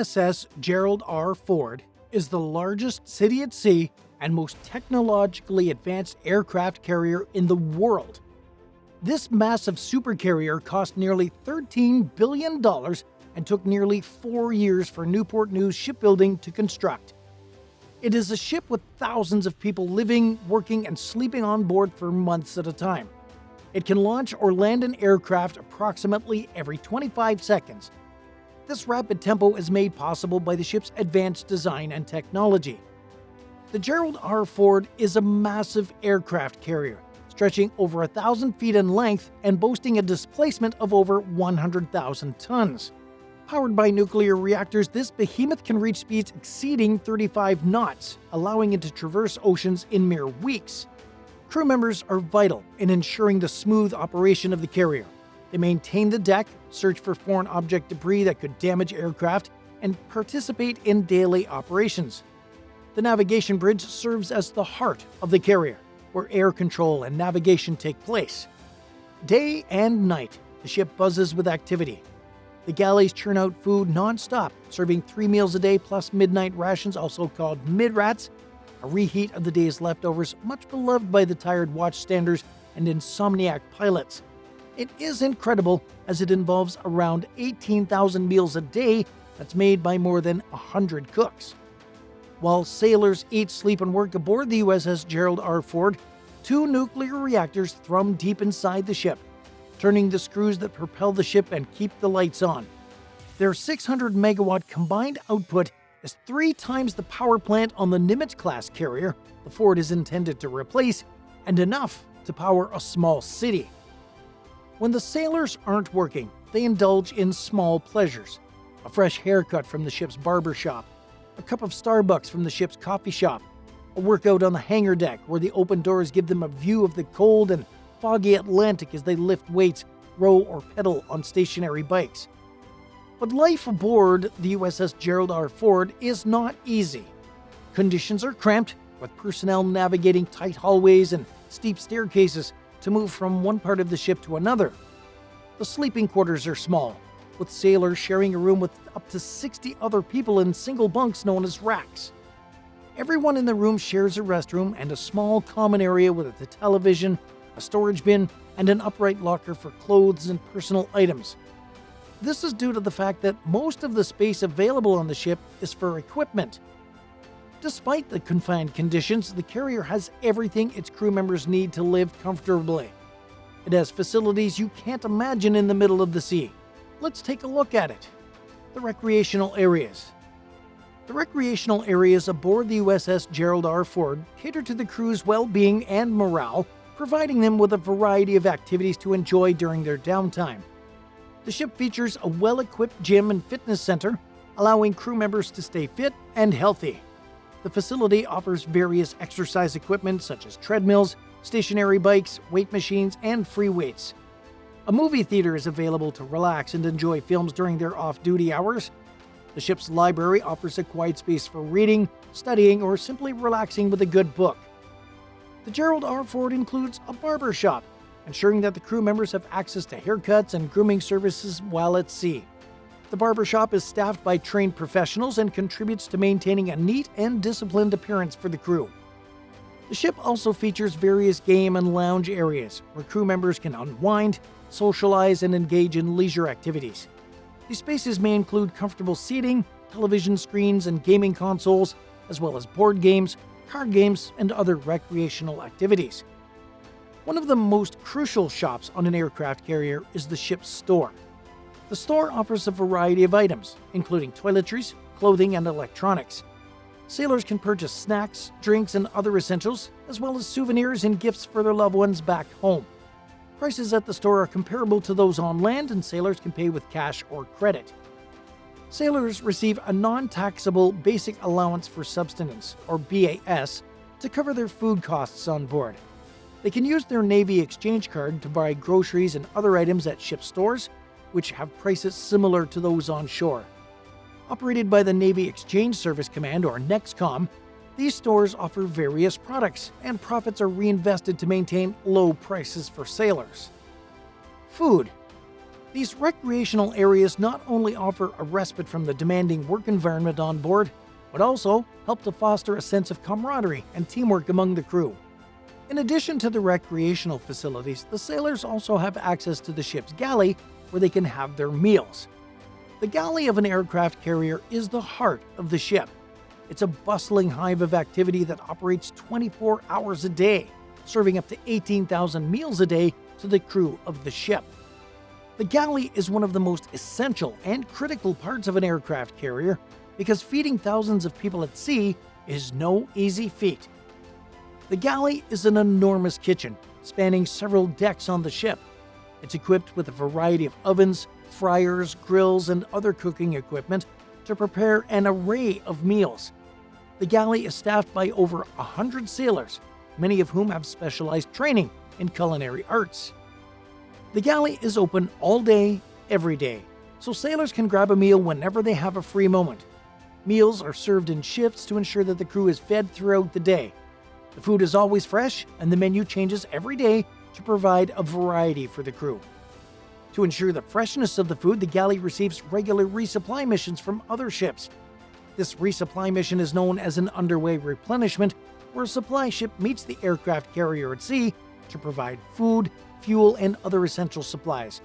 USS Gerald R. Ford is the largest city at sea and most technologically advanced aircraft carrier in the world. This massive supercarrier cost nearly $13 billion and took nearly four years for Newport News Shipbuilding to construct. It is a ship with thousands of people living, working, and sleeping on board for months at a time. It can launch or land an aircraft approximately every 25 seconds. This rapid tempo is made possible by the ship's advanced design and technology. The Gerald R. Ford is a massive aircraft carrier, stretching over a thousand feet in length and boasting a displacement of over 100,000 tons. Powered by nuclear reactors, this behemoth can reach speeds exceeding 35 knots, allowing it to traverse oceans in mere weeks. Crew members are vital in ensuring the smooth operation of the carrier. They maintain the deck, search for foreign object debris that could damage aircraft, and participate in daily operations. The navigation bridge serves as the heart of the carrier, where air control and navigation take place. Day and night, the ship buzzes with activity. The galleys churn out food non-stop, serving three meals a day plus midnight rations, also called midrats, a reheat of the day's leftovers, much beloved by the tired watchstanders and insomniac pilots. It is incredible as it involves around 18,000 meals a day that's made by more than 100 cooks. While sailors eat, sleep, and work aboard the USS Gerald R. Ford, two nuclear reactors thrum deep inside the ship, turning the screws that propel the ship and keep the lights on. Their 600 megawatt combined output is three times the power plant on the Nimitz class carrier the Ford is intended to replace, and enough to power a small city. When the sailors aren't working, they indulge in small pleasures. A fresh haircut from the ship's barber shop, a cup of Starbucks from the ship's coffee shop, a workout on the hangar deck where the open doors give them a view of the cold and foggy Atlantic as they lift weights, row, or pedal on stationary bikes. But life aboard the USS Gerald R. Ford is not easy. Conditions are cramped, with personnel navigating tight hallways and steep staircases to move from one part of the ship to another. The sleeping quarters are small, with sailors sharing a room with up to 60 other people in single bunks known as racks. Everyone in the room shares a restroom and a small common area with a television, a storage bin, and an upright locker for clothes and personal items. This is due to the fact that most of the space available on the ship is for equipment. Despite the confined conditions, the carrier has everything its crew members need to live comfortably. It has facilities you can't imagine in the middle of the sea. Let's take a look at it. The recreational areas. The recreational areas aboard the USS Gerald R. Ford cater to the crew's well-being and morale, providing them with a variety of activities to enjoy during their downtime. The ship features a well-equipped gym and fitness center, allowing crew members to stay fit and healthy. The facility offers various exercise equipment such as treadmills, stationary bikes, weight machines, and free weights. A movie theater is available to relax and enjoy films during their off-duty hours. The ship's library offers a quiet space for reading, studying, or simply relaxing with a good book. The Gerald R. Ford includes a barber shop, ensuring that the crew members have access to haircuts and grooming services while at sea. The barbershop is staffed by trained professionals and contributes to maintaining a neat and disciplined appearance for the crew. The ship also features various game and lounge areas where crew members can unwind, socialize, and engage in leisure activities. These spaces may include comfortable seating, television screens, and gaming consoles, as well as board games, card games, and other recreational activities. One of the most crucial shops on an aircraft carrier is the ship's store. The store offers a variety of items, including toiletries, clothing, and electronics. Sailors can purchase snacks, drinks, and other essentials, as well as souvenirs and gifts for their loved ones back home. Prices at the store are comparable to those on land, and sailors can pay with cash or credit. Sailors receive a non-taxable Basic Allowance for Subsistence, or BAS, to cover their food costs on board. They can use their Navy exchange card to buy groceries and other items at ship stores, which have prices similar to those on shore. Operated by the Navy Exchange Service Command, or NEXCOM, these stores offer various products, and profits are reinvested to maintain low prices for sailors. Food. These recreational areas not only offer a respite from the demanding work environment on board, but also help to foster a sense of camaraderie and teamwork among the crew. In addition to the recreational facilities, the sailors also have access to the ship's galley where they can have their meals. The galley of an aircraft carrier is the heart of the ship. It's a bustling hive of activity that operates 24 hours a day, serving up to 18,000 meals a day to the crew of the ship. The galley is one of the most essential and critical parts of an aircraft carrier because feeding thousands of people at sea is no easy feat. The galley is an enormous kitchen spanning several decks on the ship. It's equipped with a variety of ovens, fryers, grills, and other cooking equipment to prepare an array of meals. The galley is staffed by over 100 sailors, many of whom have specialized training in culinary arts. The galley is open all day, every day, so sailors can grab a meal whenever they have a free moment. Meals are served in shifts to ensure that the crew is fed throughout the day. The food is always fresh, and the menu changes every day to provide a variety for the crew. To ensure the freshness of the food, the galley receives regular resupply missions from other ships. This resupply mission is known as an underway replenishment, where a supply ship meets the aircraft carrier at sea to provide food, fuel, and other essential supplies.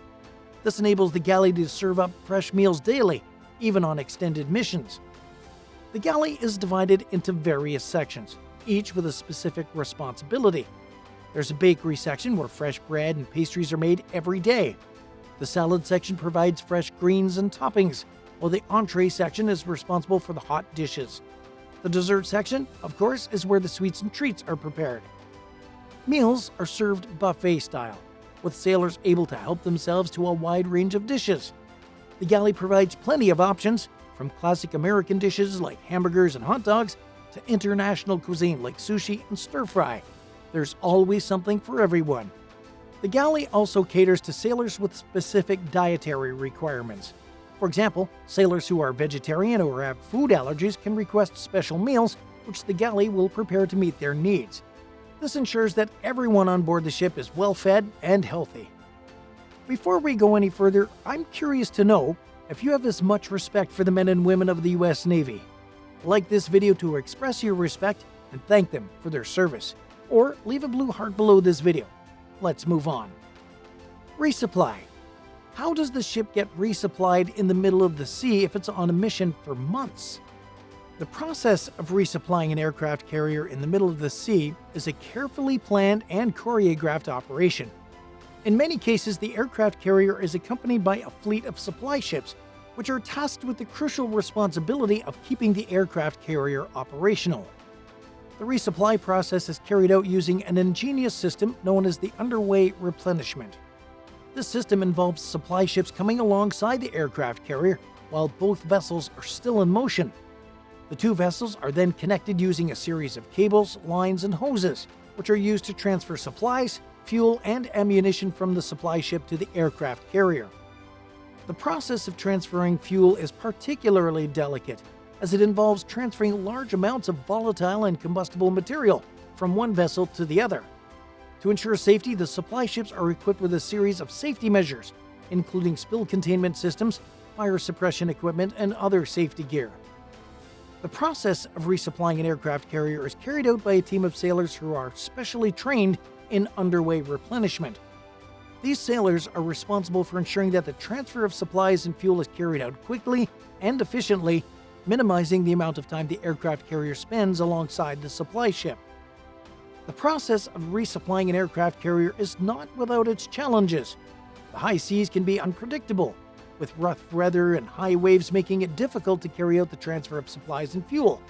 This enables the galley to serve up fresh meals daily, even on extended missions. The galley is divided into various sections, each with a specific responsibility. There's a bakery section where fresh bread and pastries are made every day. The salad section provides fresh greens and toppings, while the entree section is responsible for the hot dishes. The dessert section, of course, is where the sweets and treats are prepared. Meals are served buffet style, with sailors able to help themselves to a wide range of dishes. The galley provides plenty of options, from classic American dishes like hamburgers and hot dogs to international cuisine like sushi and stir fry. There's always something for everyone. The galley also caters to sailors with specific dietary requirements. For example, sailors who are vegetarian or have food allergies can request special meals, which the galley will prepare to meet their needs. This ensures that everyone on board the ship is well fed and healthy. Before we go any further, I'm curious to know if you have as much respect for the men and women of the US Navy. Like this video to express your respect and thank them for their service, or leave a blue heart below this video. Let's move on. Resupply. How does the ship get resupplied in the middle of the sea if it's on a mission for months? The process of resupplying an aircraft carrier in the middle of the sea is a carefully planned and choreographed operation. In many cases, the aircraft carrier is accompanied by a fleet of supply ships, which are tasked with the crucial responsibility of keeping the aircraft carrier operational. The resupply process is carried out using an ingenious system known as the underway replenishment. This system involves supply ships coming alongside the aircraft carrier while both vessels are still in motion. The two vessels are then connected using a series of cables, lines, and hoses, which are used to transfer supplies, fuel, and ammunition from the supply ship to the aircraft carrier. The process of transferring fuel is particularly delicate, as it involves transferring large amounts of volatile and combustible material from one vessel to the other. To ensure safety, the supply ships are equipped with a series of safety measures, including spill containment systems, fire suppression equipment, and other safety gear. The process of resupplying an aircraft carrier is carried out by a team of sailors who are specially trained in underway replenishment. These sailors are responsible for ensuring that the transfer of supplies and fuel is carried out quickly and efficiently, minimizing the amount of time the aircraft carrier spends alongside the supply ship. The process of resupplying an aircraft carrier is not without its challenges. The high seas can be unpredictable, with rough weather and high waves making it difficult to carry out the transfer of supplies and fuel.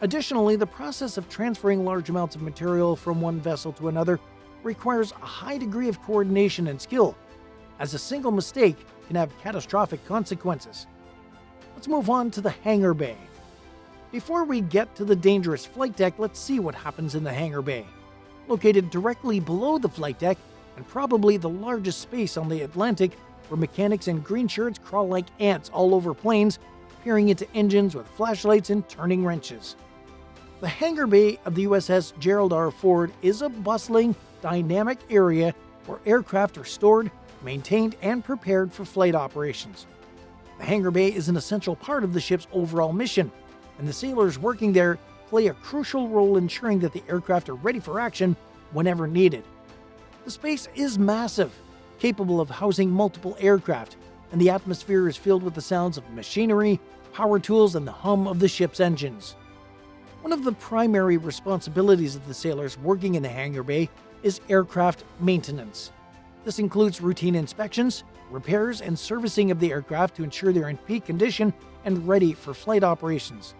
Additionally, the process of transferring large amounts of material from one vessel to another requires a high degree of coordination and skill, as a single mistake can have catastrophic consequences. Let's move on to the hangar bay. Before we get to the dangerous flight deck, let's see what happens in the hangar bay. Located directly below the flight deck, and probably the largest space on the Atlantic, where mechanics in green shirts crawl like ants all over planes, peering into engines with flashlights and turning wrenches. The hangar bay of the USS Gerald R. Ford is a bustling, dynamic area where aircraft are stored, maintained, and prepared for flight operations. The hangar bay is an essential part of the ship's overall mission, and the sailors working there play a crucial role ensuring that the aircraft are ready for action whenever needed. The space is massive, capable of housing multiple aircraft, and the atmosphere is filled with the sounds of machinery, power tools, and the hum of the ship's engines. One of the primary responsibilities of the sailors working in the hangar bay is aircraft maintenance. This includes routine inspections, repairs, and servicing of the aircraft to ensure they're in peak condition and ready for flight operations.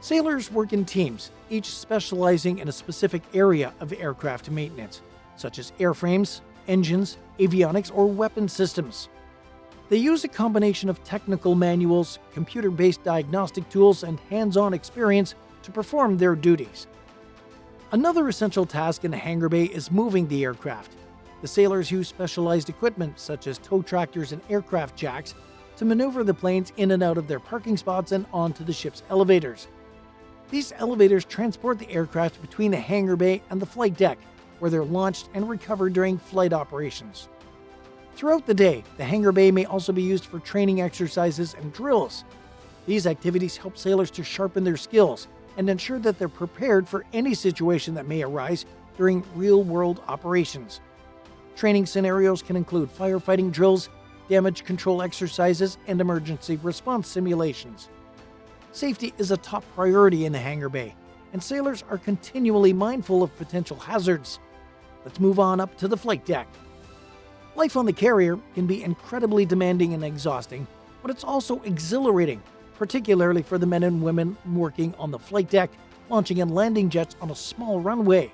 Sailors work in teams, each specializing in a specific area of aircraft maintenance, such as airframes, engines, avionics, or weapon systems. They use a combination of technical manuals, computer based diagnostic tools, and hands on experience to perform their duties. Another essential task in the hangar bay is moving the aircraft. The sailors use specialized equipment such as tow tractors and aircraft jacks to maneuver the planes in and out of their parking spots and onto the ship's elevators. These elevators transport the aircraft between the hangar bay and the flight deck, where they're launched and recovered during flight operations. Throughout the day, the hangar bay may also be used for training exercises and drills. These activities help sailors to sharpen their skills and ensure that they're prepared for any situation that may arise during real world operations. Training scenarios can include firefighting drills, damage control exercises, and emergency response simulations. Safety is a top priority in the hangar bay, and sailors are continually mindful of potential hazards. Let's move on up to the flight deck. Life on the carrier can be incredibly demanding and exhausting, but it's also exhilarating particularly for the men and women working on the flight deck, launching and landing jets on a small runway.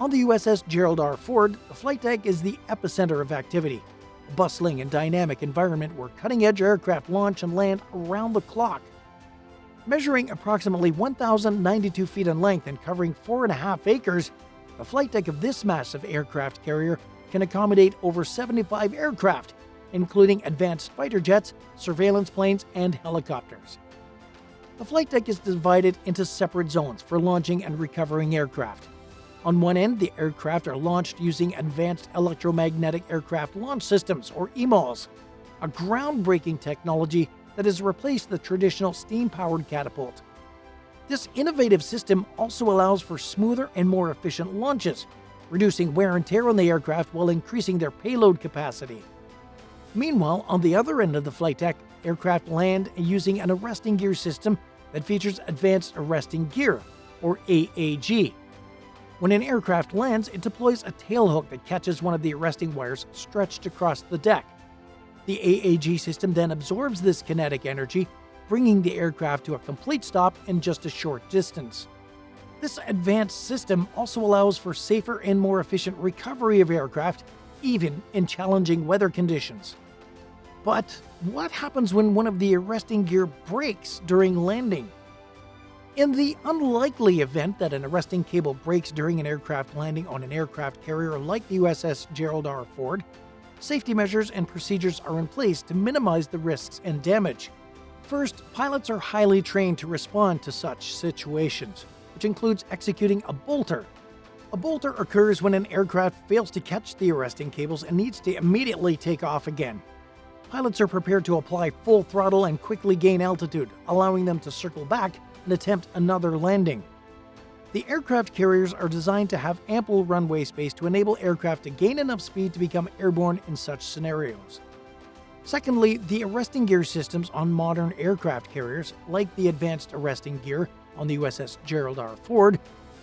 On the USS Gerald R. Ford, the flight deck is the epicenter of activity, a bustling and dynamic environment where cutting edge aircraft launch and land around the clock. Measuring approximately 1,092 feet in length and covering 4.5 acres, the flight deck of this massive aircraft carrier can accommodate over 75 aircraft including advanced fighter jets, surveillance planes, and helicopters. The flight deck is divided into separate zones for launching and recovering aircraft. On one end, the aircraft are launched using Advanced Electromagnetic Aircraft Launch Systems, or EMALS, a groundbreaking technology that has replaced the traditional steam powered catapult. This innovative system also allows for smoother and more efficient launches, reducing wear and tear on the aircraft while increasing their payload capacity. Meanwhile, on the other end of the flight deck, aircraft land using an arresting gear system that features Advanced Arresting Gear, or AAG. When an aircraft lands, it deploys a tailhook that catches one of the arresting wires stretched across the deck. The AAG system then absorbs this kinetic energy, bringing the aircraft to a complete stop in just a short distance. This advanced system also allows for safer and more efficient recovery of aircraft, even in challenging weather conditions. But what happens when one of the arresting gear breaks during landing? In the unlikely event that an arresting cable breaks during an aircraft landing on an aircraft carrier like the USS Gerald R. Ford, safety measures and procedures are in place to minimize the risks and damage. First, pilots are highly trained to respond to such situations, which includes executing a bolter. A bolter occurs when an aircraft fails to catch the arresting cables and needs to immediately take off again pilots are prepared to apply full throttle and quickly gain altitude, allowing them to circle back and attempt another landing. The aircraft carriers are designed to have ample runway space to enable aircraft to gain enough speed to become airborne in such scenarios. Secondly, the arresting gear systems on modern aircraft carriers, like the advanced arresting gear on the USS Gerald R. Ford,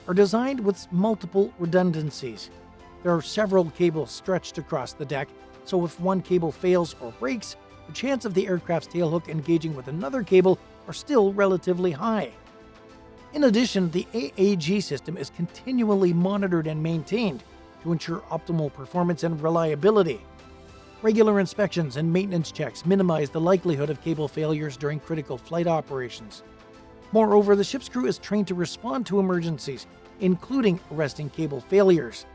are designed with multiple redundancies. There are several cables stretched across the deck so if one cable fails or breaks, the chance of the aircraft's tailhook engaging with another cable are still relatively high. In addition, the AAG system is continually monitored and maintained to ensure optimal performance and reliability. Regular inspections and maintenance checks minimize the likelihood of cable failures during critical flight operations. Moreover, the ship's crew is trained to respond to emergencies, including arresting cable failures.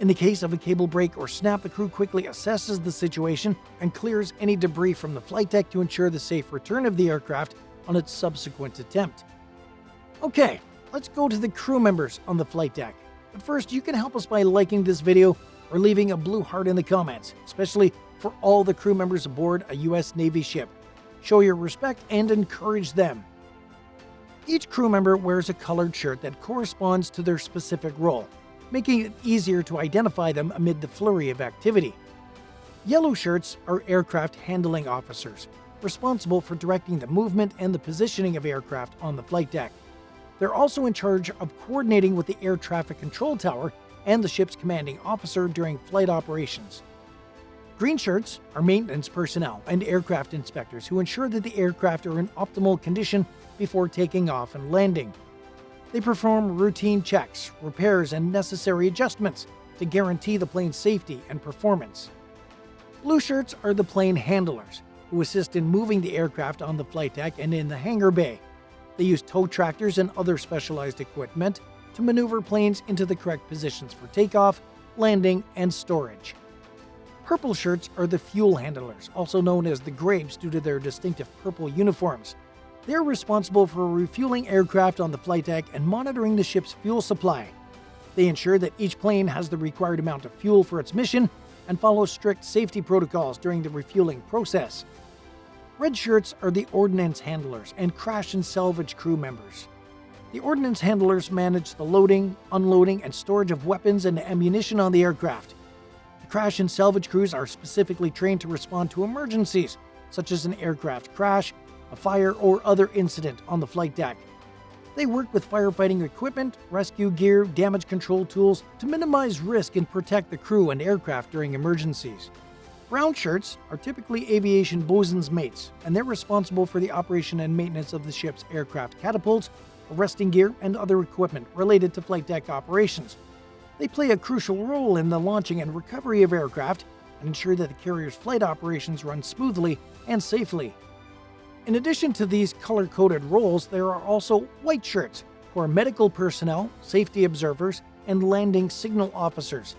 In the case of a cable break or snap, the crew quickly assesses the situation and clears any debris from the flight deck to ensure the safe return of the aircraft on its subsequent attempt. Okay, let's go to the crew members on the flight deck. But first, you can help us by liking this video, or leaving a blue heart in the comments, especially for all the crew members aboard a U.S. Navy ship. Show your respect and encourage them. Each crew member wears a colored shirt that corresponds to their specific role, making it easier to identify them amid the flurry of activity. Yellow shirts are aircraft handling officers, responsible for directing the movement and the positioning of aircraft on the flight deck. They're also in charge of coordinating with the air traffic control tower and the ship's commanding officer during flight operations. Green shirts are maintenance personnel and aircraft inspectors who ensure that the aircraft are in optimal condition before taking off and landing. They perform routine checks, repairs, and necessary adjustments to guarantee the plane's safety and performance. Blue shirts are the plane handlers, who assist in moving the aircraft on the flight deck and in the hangar bay. They use tow tractors and other specialized equipment to maneuver planes into the correct positions for takeoff, landing, and storage. Purple shirts are the fuel handlers, also known as the Grapes due to their distinctive purple uniforms. They're responsible for refueling aircraft on the flight deck and monitoring the ship's fuel supply. They ensure that each plane has the required amount of fuel for its mission and follow strict safety protocols during the refueling process. Red shirts are the ordnance handlers and crash and salvage crew members. The ordnance handlers manage the loading, unloading, and storage of weapons and ammunition on the aircraft. The crash and salvage crews are specifically trained to respond to emergencies, such as an aircraft crash, a fire, or other incident on the flight deck. They work with firefighting equipment, rescue gear, damage control tools to minimize risk and protect the crew and aircraft during emergencies. Brown shirts are typically aviation bosun's mates, and they're responsible for the operation and maintenance of the ship's aircraft catapults, arresting gear, and other equipment related to flight deck operations. They play a crucial role in the launching and recovery of aircraft and ensure that the carrier's flight operations run smoothly and safely. In addition to these color-coded roles, there are also white shirts, who are medical personnel, safety observers, and landing signal officers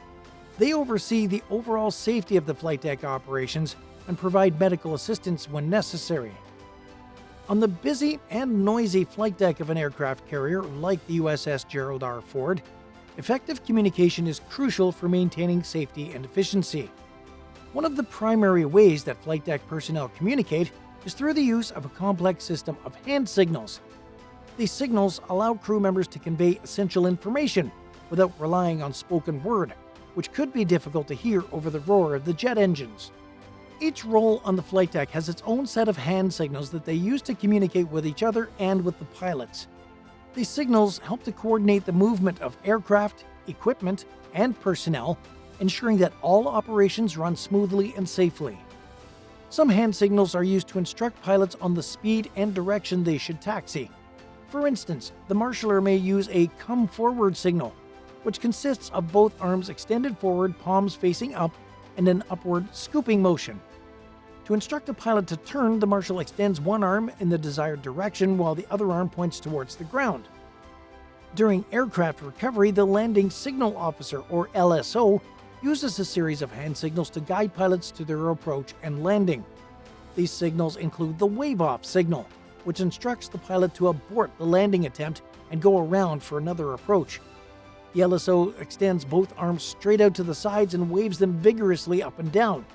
they oversee the overall safety of the flight deck operations and provide medical assistance when necessary. On the busy and noisy flight deck of an aircraft carrier like the USS Gerald R. Ford, effective communication is crucial for maintaining safety and efficiency. One of the primary ways that flight deck personnel communicate is through the use of a complex system of hand signals. These signals allow crew members to convey essential information without relying on spoken word which could be difficult to hear over the roar of the jet engines. Each role on the flight deck has its own set of hand signals that they use to communicate with each other and with the pilots. These signals help to coordinate the movement of aircraft, equipment, and personnel, ensuring that all operations run smoothly and safely. Some hand signals are used to instruct pilots on the speed and direction they should taxi. For instance, the marshaller may use a come forward signal which consists of both arms extended forward, palms facing up, and an upward scooping motion. To instruct a pilot to turn, the marshal extends one arm in the desired direction while the other arm points towards the ground. During aircraft recovery, the landing signal officer, or LSO, uses a series of hand signals to guide pilots to their approach and landing. These signals include the wave-off signal, which instructs the pilot to abort the landing attempt and go around for another approach. The LSO extends both arms straight out to the sides and waves them vigorously up and down.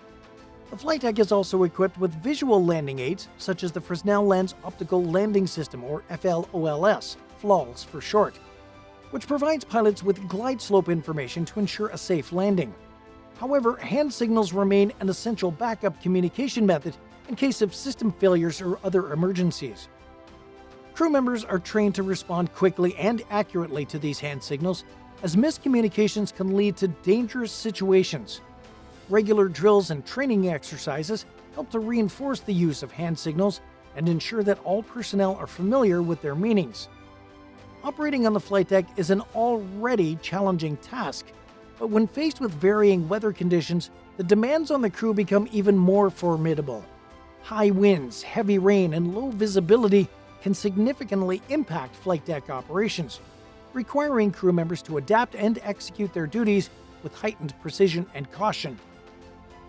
The flight deck is also equipped with visual landing aids, such as the Fresnel Lens Optical Landing System, or FLOLS, FLOLS for short, which provides pilots with glide slope information to ensure a safe landing. However, hand signals remain an essential backup communication method in case of system failures or other emergencies. Crew members are trained to respond quickly and accurately to these hand signals as miscommunications can lead to dangerous situations. Regular drills and training exercises help to reinforce the use of hand signals and ensure that all personnel are familiar with their meanings. Operating on the flight deck is an already challenging task, but when faced with varying weather conditions, the demands on the crew become even more formidable. High winds, heavy rain, and low visibility can significantly impact flight deck operations, requiring crew members to adapt and execute their duties with heightened precision and caution.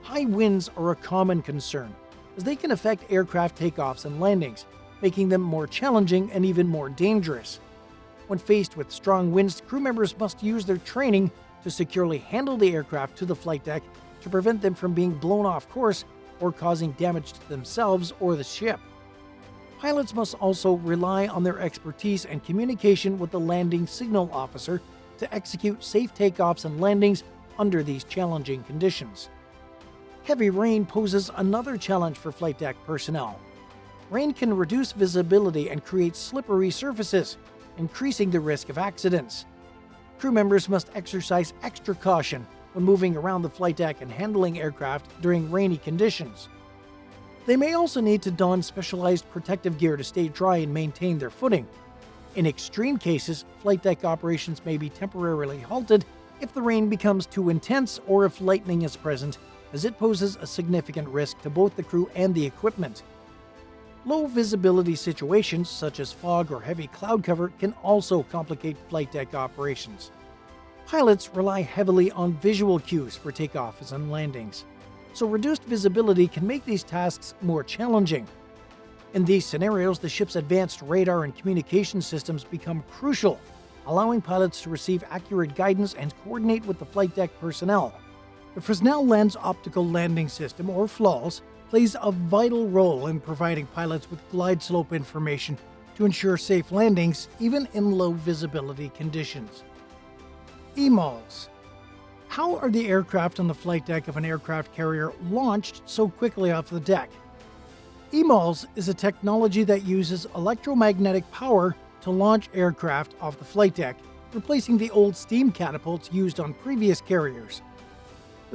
High winds are a common concern, as they can affect aircraft takeoffs and landings, making them more challenging and even more dangerous. When faced with strong winds, crew members must use their training to securely handle the aircraft to the flight deck to prevent them from being blown off course or causing damage to themselves or the ship. Pilots must also rely on their expertise and communication with the landing signal officer to execute safe takeoffs and landings under these challenging conditions. Heavy rain poses another challenge for flight deck personnel. Rain can reduce visibility and create slippery surfaces, increasing the risk of accidents. Crew members must exercise extra caution when moving around the flight deck and handling aircraft during rainy conditions. They may also need to don specialized protective gear to stay dry and maintain their footing. In extreme cases, flight deck operations may be temporarily halted if the rain becomes too intense or if lightning is present, as it poses a significant risk to both the crew and the equipment. Low visibility situations, such as fog or heavy cloud cover, can also complicate flight deck operations. Pilots rely heavily on visual cues for takeoffs and landings, so reduced visibility can make these tasks more challenging. In these scenarios, the ship's advanced radar and communication systems become crucial, allowing pilots to receive accurate guidance and coordinate with the flight deck personnel. The Fresnel Lens Optical Landing System, or FLOLS, plays a vital role in providing pilots with glide slope information to ensure safe landings even in low visibility conditions. EMALS. How are the aircraft on the flight deck of an aircraft carrier launched so quickly off the deck? EMALS is a technology that uses electromagnetic power to launch aircraft off the flight deck, replacing the old steam catapults used on previous carriers.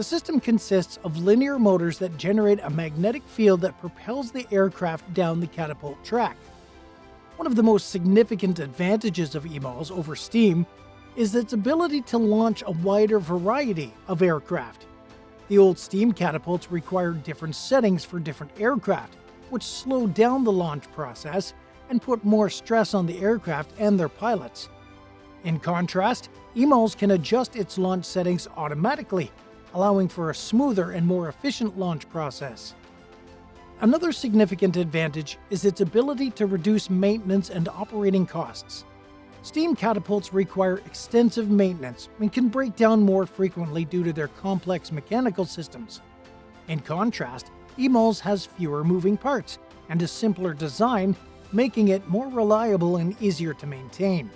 The system consists of linear motors that generate a magnetic field that propels the aircraft down the catapult track. One of the most significant advantages of EMALS over steam is its ability to launch a wider variety of aircraft. The old steam catapults required different settings for different aircraft, which slowed down the launch process and put more stress on the aircraft and their pilots. In contrast, EMALS can adjust its launch settings automatically, allowing for a smoother and more efficient launch process. Another significant advantage is its ability to reduce maintenance and operating costs. Steam catapults require extensive maintenance and can break down more frequently due to their complex mechanical systems. In contrast, EMALS has fewer moving parts and a simpler design, making it more reliable and easier to maintain.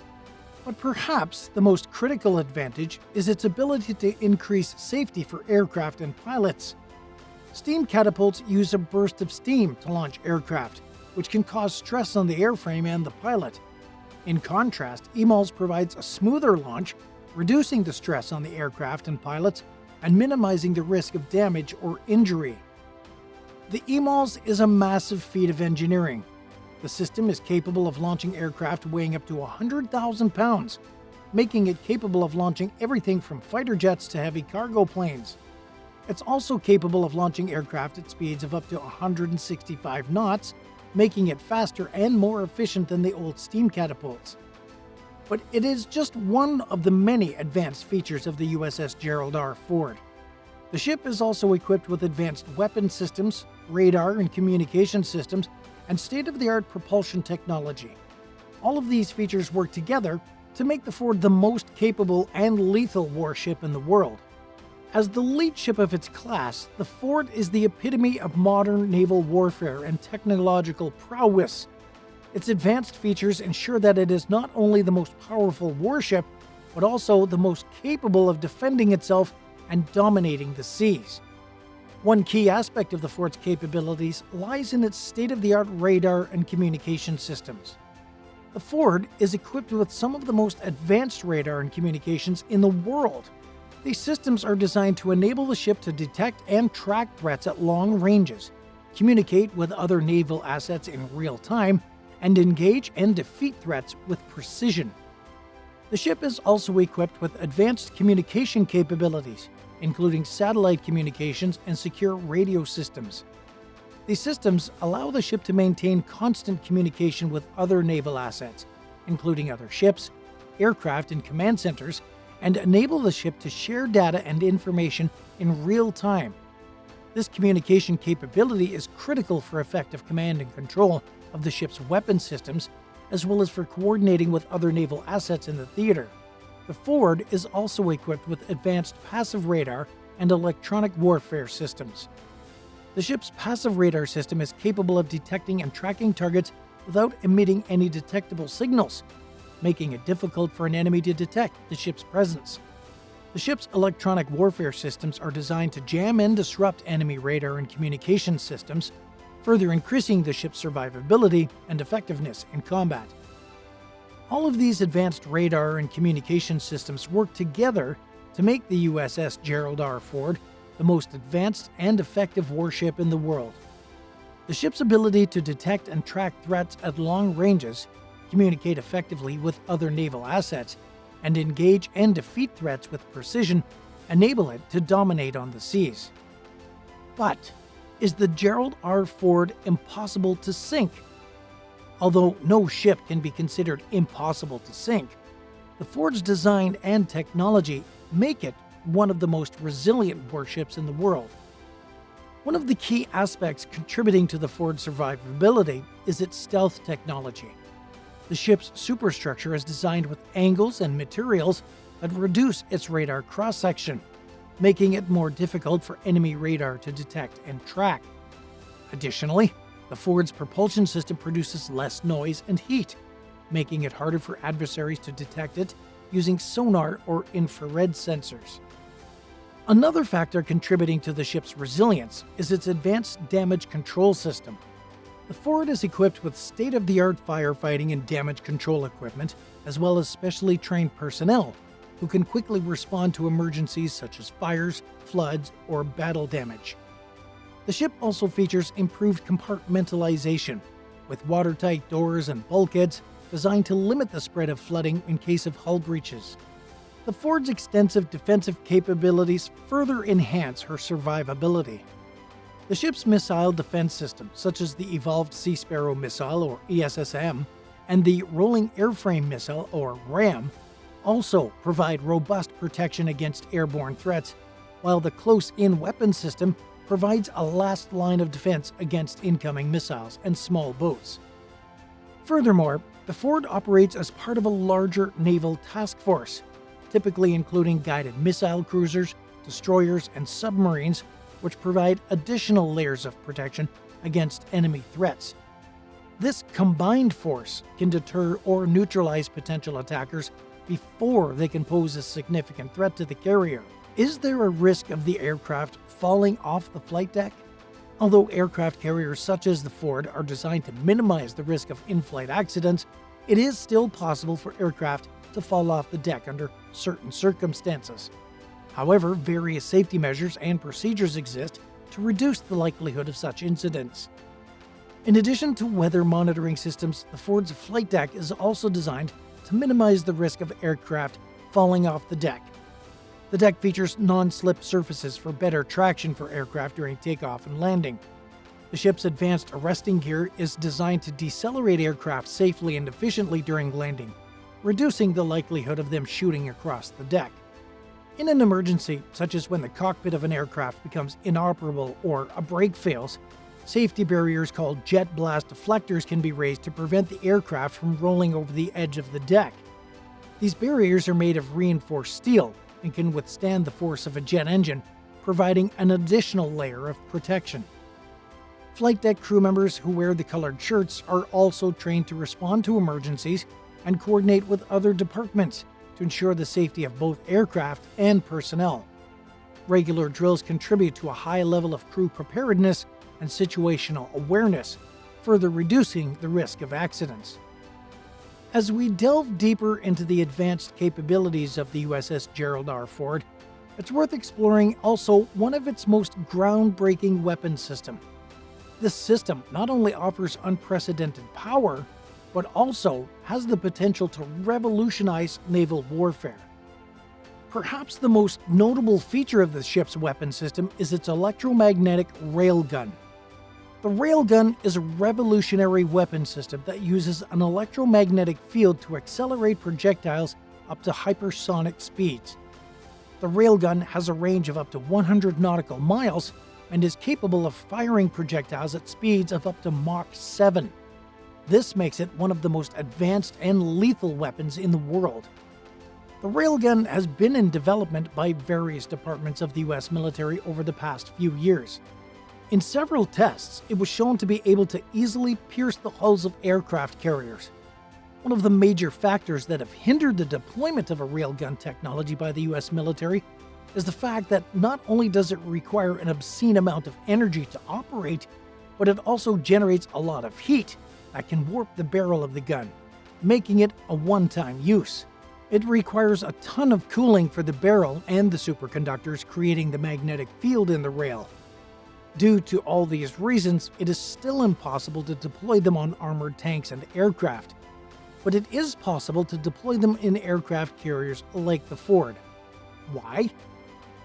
But perhaps the most critical advantage is its ability to increase safety for aircraft and pilots. Steam catapults use a burst of steam to launch aircraft, which can cause stress on the airframe and the pilot. In contrast, EMALS provides a smoother launch, reducing the stress on the aircraft and pilots and minimizing the risk of damage or injury. The EMALS is a massive feat of engineering. The system is capable of launching aircraft weighing up to 100,000 pounds, making it capable of launching everything from fighter jets to heavy cargo planes. It's also capable of launching aircraft at speeds of up to 165 knots making it faster and more efficient than the old steam catapults. But it is just one of the many advanced features of the USS Gerald R. Ford. The ship is also equipped with advanced weapon systems, radar and communication systems, and state-of-the-art propulsion technology. All of these features work together to make the Ford the most capable and lethal warship in the world. As the lead ship of its class, the Ford is the epitome of modern naval warfare and technological prowess. Its advanced features ensure that it is not only the most powerful warship, but also the most capable of defending itself and dominating the seas. One key aspect of the Ford's capabilities lies in its state-of-the-art radar and communication systems. The Ford is equipped with some of the most advanced radar and communications in the world, these systems are designed to enable the ship to detect and track threats at long ranges, communicate with other naval assets in real time, and engage and defeat threats with precision. The ship is also equipped with advanced communication capabilities, including satellite communications and secure radio systems. These systems allow the ship to maintain constant communication with other naval assets, including other ships, aircraft and command centers, and enable the ship to share data and information in real time. This communication capability is critical for effective command and control of the ship's weapon systems, as well as for coordinating with other naval assets in the theater. The Ford is also equipped with advanced passive radar and electronic warfare systems. The ship's passive radar system is capable of detecting and tracking targets without emitting any detectable signals, making it difficult for an enemy to detect the ship's presence. The ship's electronic warfare systems are designed to jam and disrupt enemy radar and communication systems, further increasing the ship's survivability and effectiveness in combat. All of these advanced radar and communication systems work together to make the USS Gerald R. Ford the most advanced and effective warship in the world. The ship's ability to detect and track threats at long ranges, communicate effectively with other naval assets, and engage and defeat threats with precision enable it to dominate on the seas. But is the Gerald R. Ford impossible to sink? Although no ship can be considered impossible to sink, the Ford's design and technology make it one of the most resilient warships in the world. One of the key aspects contributing to the Ford's survivability is its stealth technology. The ship's superstructure is designed with angles and materials that reduce its radar cross-section, making it more difficult for enemy radar to detect and track. Additionally, the Ford's propulsion system produces less noise and heat, making it harder for adversaries to detect it using sonar or infrared sensors. Another factor contributing to the ship's resilience is its advanced damage control system. The Ford is equipped with state-of-the-art firefighting and damage control equipment, as well as specially trained personnel who can quickly respond to emergencies such as fires, floods, or battle damage. The ship also features improved compartmentalization, with watertight doors and bulkheads designed to limit the spread of flooding in case of hull breaches. The Ford's extensive defensive capabilities further enhance her survivability. The ship's missile defense system, such as the Evolved Sea Sparrow missile or ESSM, and the Rolling Airframe Missile or RAM, also provide robust protection against airborne threats, while the Close-In Weapon System provides a last line of defense against incoming missiles and small boats. Furthermore, the Ford operates as part of a larger naval task force, typically including guided missile cruisers, destroyers, and submarines, which provide additional layers of protection against enemy threats. This combined force can deter or neutralize potential attackers before they can pose a significant threat to the carrier. Is there a risk of the aircraft falling off the flight deck? Although aircraft carriers such as the Ford are designed to minimize the risk of in-flight accidents, it is still possible for aircraft to fall off the deck under certain circumstances. However, various safety measures and procedures exist to reduce the likelihood of such incidents. In addition to weather monitoring systems, the Ford's flight deck is also designed to minimize the risk of aircraft falling off the deck. The deck features non-slip surfaces for better traction for aircraft during takeoff and landing. The ship's advanced arresting gear is designed to decelerate aircraft safely and efficiently during landing, reducing the likelihood of them shooting across the deck. In an emergency, such as when the cockpit of an aircraft becomes inoperable or a brake fails, safety barriers called jet blast deflectors can be raised to prevent the aircraft from rolling over the edge of the deck. These barriers are made of reinforced steel and can withstand the force of a jet engine, providing an additional layer of protection. Flight deck crew members who wear the colored shirts are also trained to respond to emergencies and coordinate with other departments to ensure the safety of both aircraft and personnel. Regular drills contribute to a high level of crew preparedness and situational awareness, further reducing the risk of accidents. As we delve deeper into the advanced capabilities of the USS Gerald R. Ford, it's worth exploring also one of its most groundbreaking weapon system. This system not only offers unprecedented power, but also has the potential to revolutionize naval warfare. Perhaps the most notable feature of the ship's weapon system is its electromagnetic railgun. The railgun is a revolutionary weapon system that uses an electromagnetic field to accelerate projectiles up to hypersonic speeds. The railgun has a range of up to 100 nautical miles and is capable of firing projectiles at speeds of up to Mach 7. This makes it one of the most advanced and lethal weapons in the world. The railgun has been in development by various departments of the US military over the past few years. In several tests, it was shown to be able to easily pierce the hulls of aircraft carriers. One of the major factors that have hindered the deployment of a railgun technology by the US military is the fact that not only does it require an obscene amount of energy to operate, but it also generates a lot of heat that can warp the barrel of the gun, making it a one-time use. It requires a ton of cooling for the barrel and the superconductors creating the magnetic field in the rail. Due to all these reasons, it is still impossible to deploy them on armored tanks and aircraft, but it is possible to deploy them in aircraft carriers like the Ford. Why?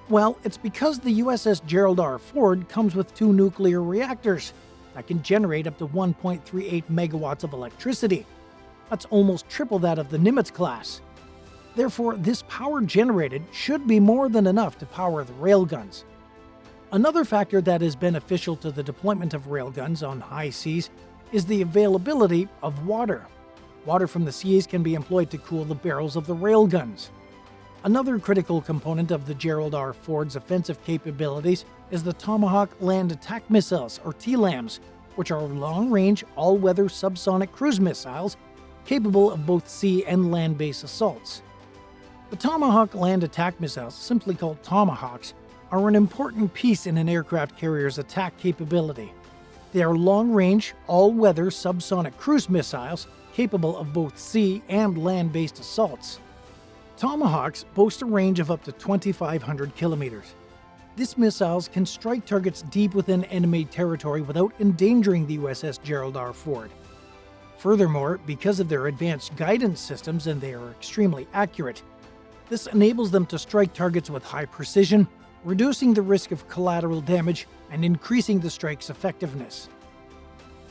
Well, it's because the USS Gerald R. Ford comes with two nuclear reactors that can generate up to 1.38 megawatts of electricity. That's almost triple that of the Nimitz class. Therefore, this power generated should be more than enough to power the railguns. Another factor that is beneficial to the deployment of railguns on high seas is the availability of water. Water from the seas can be employed to cool the barrels of the railguns. Another critical component of the Gerald R. Ford's offensive capabilities is the Tomahawk Land Attack Missiles, or TLAMs, which are long-range, all-weather subsonic cruise missiles capable of both sea and land-based assaults. The Tomahawk land attack missiles, simply called Tomahawks, are an important piece in an aircraft carrier's attack capability. They are long-range, all-weather subsonic cruise missiles capable of both sea and land-based assaults. Tomahawks boast a range of up to 2,500 kilometers. These missiles can strike targets deep within enemy territory without endangering the USS Gerald R. Ford. Furthermore, because of their advanced guidance systems and they are extremely accurate, this enables them to strike targets with high precision, reducing the risk of collateral damage and increasing the strike's effectiveness.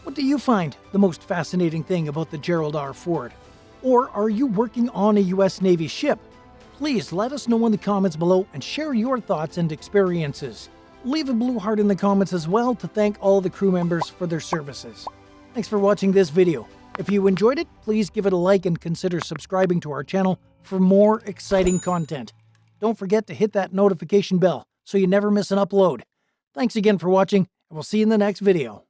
What do you find the most fascinating thing about the Gerald R. Ford? Or are you working on a US Navy ship? Please let us know in the comments below and share your thoughts and experiences. Leave a blue heart in the comments as well to thank all the crew members for their services. Thanks for watching this video. If you enjoyed it, please give it a like and consider subscribing to our channel for more exciting content. Don't forget to hit that notification bell so you never miss an upload. Thanks again for watching, and we'll see you in the next video.